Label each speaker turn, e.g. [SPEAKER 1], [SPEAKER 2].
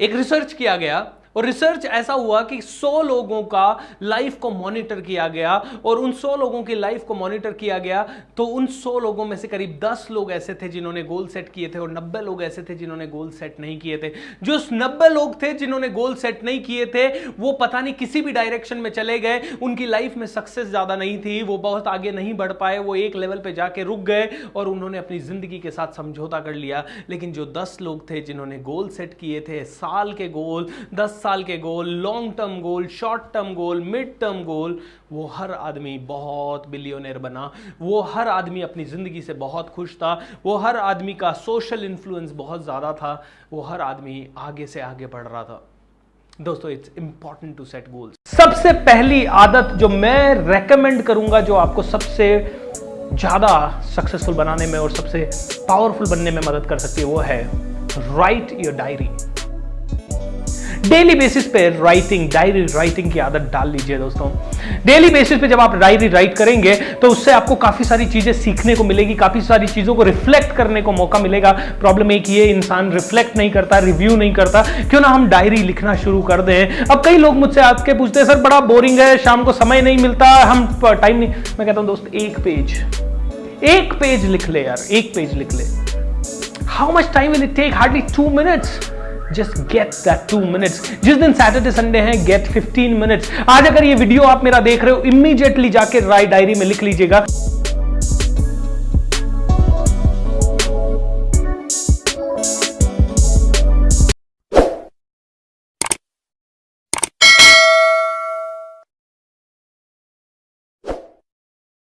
[SPEAKER 1] एक रिसर्च किया गया और रिसर्च ऐसा हुआ कि 100 लोगों का लाइफ को मॉनिटर किया गया और उन 100 लोगों की लाइफ को मॉनिटर किया गया तो उन 100 लोगों में से करीब 10 लोग ऐसे थे जिन्होंने गोल सेट किए थे और 90 लोग ऐसे थे जिन्होंने गोल सेट नहीं किए थे। जो 90 लोग थे जिन्होंने गोल सेट नहीं किए थे, वो पता नहीं किसी भी डायरेक्शन में चले गए, उनकी लाइफ में सक्सेस ज़्यादा नहीं थी, वो बहुत आगे नहीं बढ़ पाए, वो एक लेवल पर जाके रुक गए और उन्होंने अपनी ज़िंदगी के साथ समझौता कर लिया। लेकिन जो दस लोग थे जिन्होंने गोल सेट किए थे, साल के गोल दस साल के goal long term goal short term goal mid term goal, वो हर आदमी बहुत बिलियोनर बना। वो हर आदमी अपनी ज़िंदगी से बहुत खुश था। वो हर आदमी का सोशल इन्फ्लुएंस बहुत ज़्यादा था। वो हर आदमी आगे से आगे बढ़ रहा था। दोस्तों it's important to set goals सबसे पहली आदत जो मैं रेकमेंड करूँगा, जो आपको सबसे ज़्यादा सक्सेसफुल बनाने में और सबसे पावरफुल बनने में मदद कर सकती है, वो है right your diary daily basis पे राइटिंग डायरी राइटिंग की आदत डाल लीजिए दोस्तों। डेली बेसिस पे जब आप डायरी राइट करेंगे तो उससे आपको काफ़ी सारी चीज़ें सीखने को मिलेगी, काफ़ी सारी चीज़ों को रिफ्लेक्ट करने को मौका मिलेगा। प्रॉब्लम एक ये, इंसान रिफ्लेक्ट नहीं करता रिव्यू नहीं करता। क्यों ना हम डायरी लिखना शुरू कर दें। अब कई लोग मुझसे आके पूछते हैं, सर, बड़ा बोरिंग है, शाम को समय नहीं मिलता, हम टाइम नहीं मैं कहता हूँ, दोस्त, एक पेज एक पेज लिख ले यार, एक पेज लिख ले। How much time will it take hardly two minutes just get that two minutes जिस दिन सैटरडे संडे है गेट 15 मिनट्स आज अगर ये वीडियो आप मेरा देख रहे हो इमीडिएटली जाके राय डायरी में लिख लीजिएगा।